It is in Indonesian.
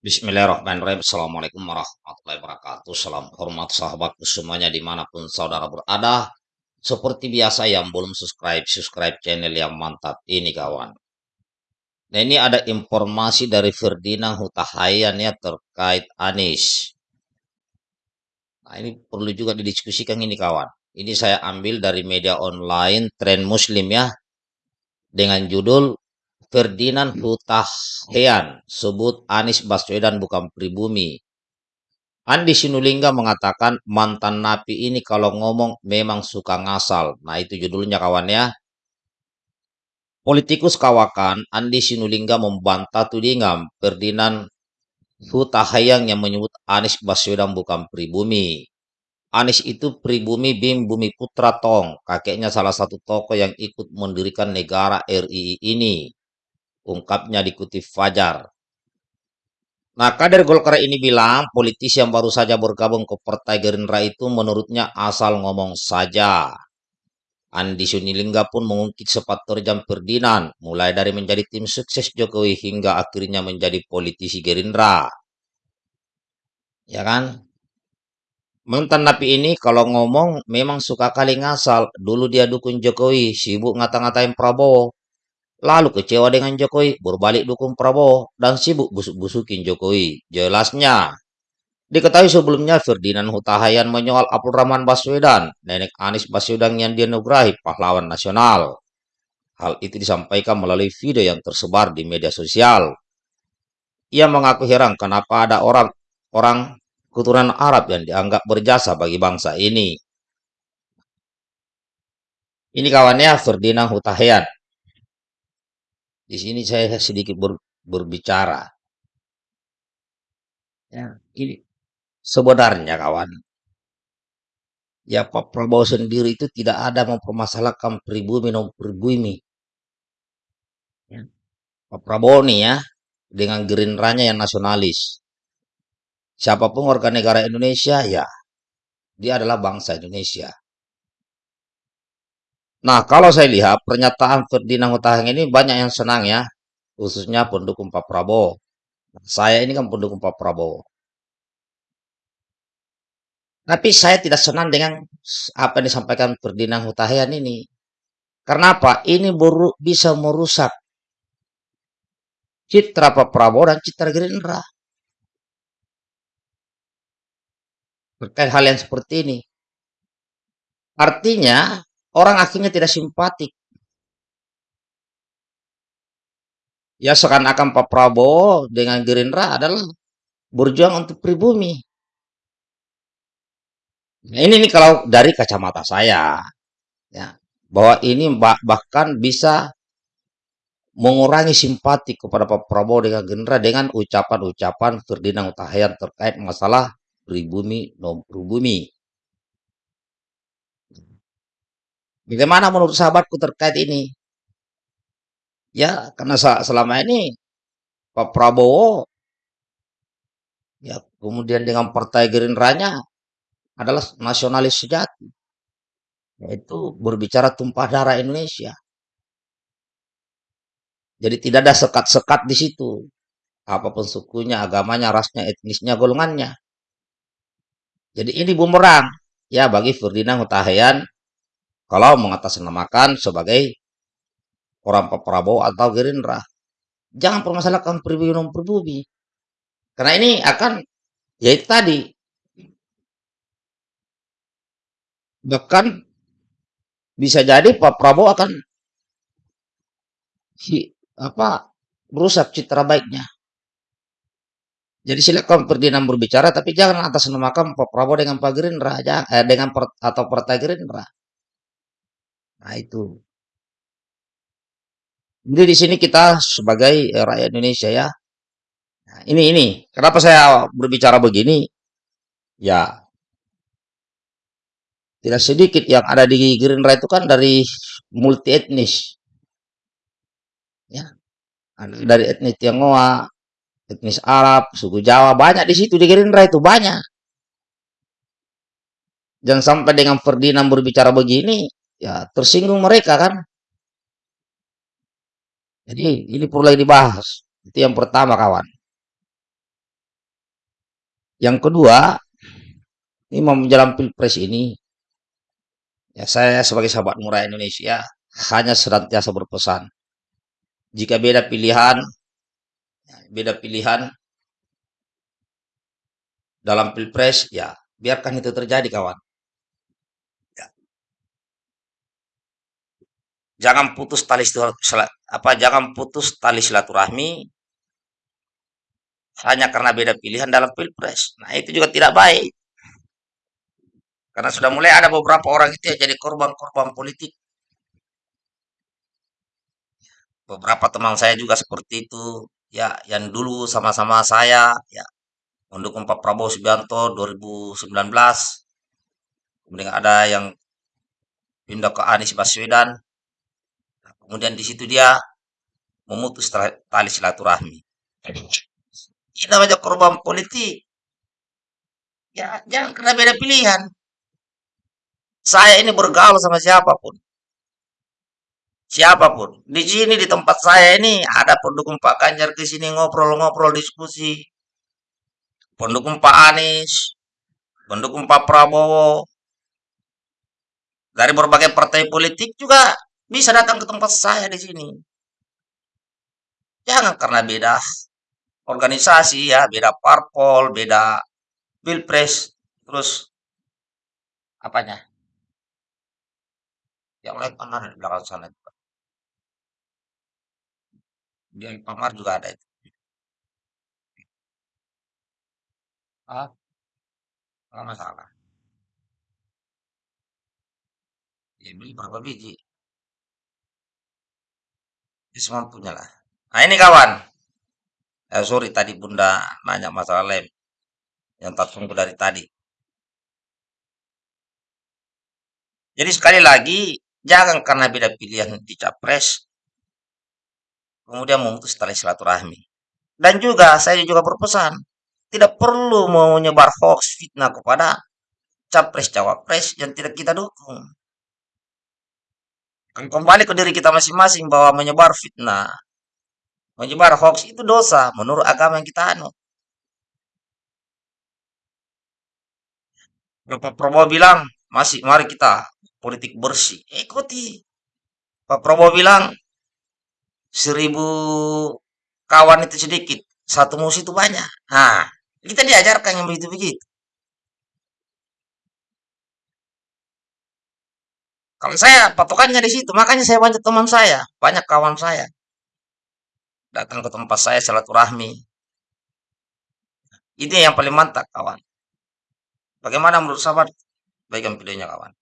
Bismillahirrahmanirrahim. Assalamualaikum warahmatullahi wabarakatuh. Salam hormat sahabatku semuanya di mana pun saudara berada. Seperti biasa yang belum subscribe, subscribe channel yang mantap ini kawan. Nah ini ada informasi dari Ferdinand Hutahayan ya terkait Anies. Nah ini perlu juga didiskusikan ini kawan. Ini saya ambil dari media online Tren Muslim ya. Dengan judul Ferdinand Hutahian sebut Anies Baswedan bukan pribumi. Andi Sinulinga mengatakan mantan napi ini kalau ngomong memang suka ngasal. Nah itu judulnya kawan ya. Politikus kawakan Andi Sinulinga membantah tudingan Ferdinand Hutahian yang menyebut Anies Baswedan bukan pribumi. Anies itu pribumi Bim Bumi Putra Tong, kakeknya salah satu tokoh yang ikut mendirikan negara RI ini ungkapnya dikutip Fajar. Nah, kader Golkar ini bilang politisi yang baru saja bergabung ke Partai Gerindra itu menurutnya asal ngomong saja. Andi Sunilingga pun mengungkit sepat terjam Ferdinand, mulai dari menjadi tim sukses Jokowi hingga akhirnya menjadi politisi Gerindra. Ya kan? Mantan napi ini kalau ngomong memang suka kali ngasal. Dulu dia dukung Jokowi, sibuk ngata-ngatain Prabowo. Lalu kecewa dengan Jokowi, berbalik dukung Prabowo, dan sibuk busuk-busukin Jokowi. Jelasnya, diketahui sebelumnya Ferdinand Hutahayan menyoal Abdul Rahman Baswedan, nenek Anies Baswedan yang dianugerahi pahlawan nasional. Hal itu disampaikan melalui video yang tersebar di media sosial. Ia mengaku heran kenapa ada orang orang keturunan Arab yang dianggap berjasa bagi bangsa ini. Ini kawannya Ferdinand Hutahian. Di sini saya sedikit ber, berbicara. Ya, ini sebenarnya kawan. Ya Pak Prabowo sendiri itu tidak ada mempermasalahkan pribumi non pribumi. Ya. Pak Prabowo nih ya dengan gerindranya yang nasionalis. Siapa pun warga negara Indonesia ya dia adalah bangsa Indonesia. Nah, kalau saya lihat pernyataan Ferdinand Hutahian ini banyak yang senang ya, khususnya pendukung Pak Prabowo. Saya ini kan pendukung Pak Prabowo. Tapi saya tidak senang dengan apa yang disampaikan Ferdinand Hutahian ini. Karena apa? Ini bisa merusak citra Pak Prabowo dan citra Gerindra. Terkait hal yang seperti ini. Artinya, orang akhirnya tidak simpatik. Ya seakan-akan Pak Prabowo dengan Gerindra adalah berjuang untuk pribumi. Nah, ini nih kalau dari kacamata saya, ya bahwa ini bahkan bisa mengurangi simpati kepada Pak Prabowo dengan Gerindra dengan ucapan-ucapan Ferdinand Utahayan terkait masalah pribumi non pribumi. Bagaimana menurut sahabatku terkait ini? Ya, karena selama ini Pak Prabowo ya kemudian dengan Partai Gerindranya adalah nasionalis sejati. Yaitu berbicara tumpah darah Indonesia. Jadi tidak ada sekat-sekat di situ. Apa pun sukunya, agamanya, rasnya, etnisnya, golongannya. Jadi ini bumerang ya bagi Ferdinand Hutahian kalau mengatasnamakan sebagai orang Pak Prabowo atau Gerindra. Jangan permasalahkan pribumi non pribumi. Karena ini akan ya itu tadi. Bahkan bisa jadi Pak Prabowo akan apa merusak citra baiknya. Jadi silakan Ferdinand berbicara, tapi jangan atas namakan Pak Prabowo dengan Pak Gerindra, eh, dengan per, atau Partai Gerindra. Nah itu. Jadi di sini kita sebagai eh, rakyat Indonesia ya. Nah, ini ini kenapa saya berbicara begini? Ya tidak sedikit yang ada di Gerindra itu kan dari multi etnis. Ya. Dari etnis Tionghoa, etnis Arab, suku Jawa, banyak di situ di Gerindra itu banyak. Jangan sampai dengan Ferdinand berbicara begini, ya tersinggung mereka kan. Jadi ini perlu dibahas. Itu yang pertama kawan. Yang kedua, ini mau menjelang pilpres ini, ya saya sebagai sahabat murah Indonesia hanya senantiasa berpesan, jika beda pilihan, ya, beda pilihan dalam pilpres, ya biarkan itu terjadi kawan. Jangan putus tali apa jangan putus tali silaturahmi hanya karena beda pilihan dalam pilpres. Nah itu juga tidak baik. Karena sudah mulai ada beberapa orang itu yang jadi korban-korban politik. Beberapa teman saya juga seperti itu. Ya, yang dulu sama-sama saya, ya, mendukung Pak Prabowo Subianto 2019. Kemudian ada yang pindah ke Anies Baswedan. Kemudian di situ dia memutus tali silaturahmi. Ini namanya korban politik. Ya, jangan kena beda pilihan. Saya ini bergaul sama siapa pun. Siapa pun. Di sini di tempat saya ini ada pendukung Pak Ganjar ke sini ngobrol-ngobrol diskusi. Pendukung Pak Anies, pendukung Pak Prabowo. Dari berbagai partai politik juga bisa datang ke tempat saya di sini. Jangan karena beda organisasi ya, beda parpol, beda pilpres, terus apanya? Yang lain pamar di belakang sana juga. Dia pamar juga ada itu. Ah, nggak masalah. Ya beli berapa biji? Ya semampunya lah. Nah ini kawan. Eh, sorry tadi bunda nanya masalah lem. Yang tak tunggu dari tadi. Jadi sekali lagi, Jangan karena beda pilihan di capres, kemudian memutus tali silaturahmi. Dan juga saya juga berpesan, tidak perlu menyebar hoax fitnah kepada capres-cawapres yang tidak kita dukung. Kembali ke diri kita masing-masing bahwa menyebar fitnah, menyebar hoax itu dosa menurut agama yang kita anut. Bapak Prabowo bilang, masih mari kita politik bersih. Ikuti. Pak Prabowo bilang seribu kawan itu sedikit, satu musuh itu banyak. Nah, kita diajarkan yang begitu-begitu. Kalau saya patokannya di situ, makanya saya banyak teman saya, banyak kawan saya. Datang ke tempat saya silaturahmi. Ini yang paling mantap, kawan. Bagaimana menurut sahabat? Baikkan videonya, kawan.